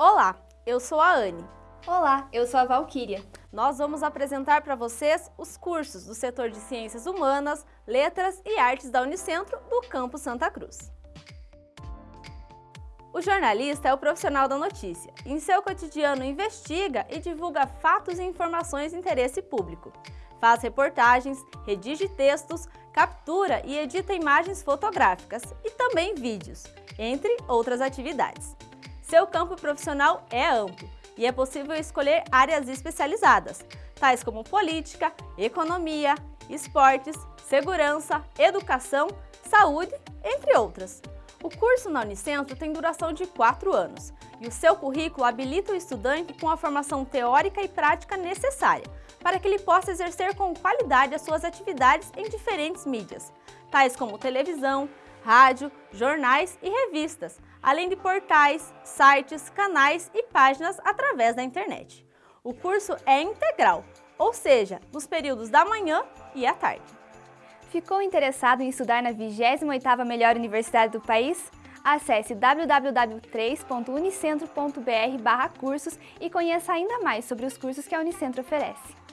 Olá, eu sou a Anne. Olá, eu sou a Valquíria. Nós vamos apresentar para vocês os cursos do setor de Ciências Humanas, Letras e Artes da Unicentro do Campo Santa Cruz. O jornalista é o profissional da notícia. Em seu cotidiano investiga e divulga fatos e informações de interesse público. Faz reportagens, redige textos, captura e edita imagens fotográficas e também vídeos, entre outras atividades. Seu campo profissional é amplo e é possível escolher áreas especializadas, tais como política, economia, esportes, segurança, educação, saúde, entre outras. O curso na Unicentro tem duração de 4 anos e o seu currículo habilita o estudante com a formação teórica e prática necessária para que ele possa exercer com qualidade as suas atividades em diferentes mídias, tais como televisão, rádio, jornais e revistas, além de portais, sites, canais e páginas através da internet. O curso é integral, ou seja, nos períodos da manhã e à tarde. Ficou interessado em estudar na 28ª melhor universidade do país? Acesse www.3.unicentro.br cursos e conheça ainda mais sobre os cursos que a Unicentro oferece.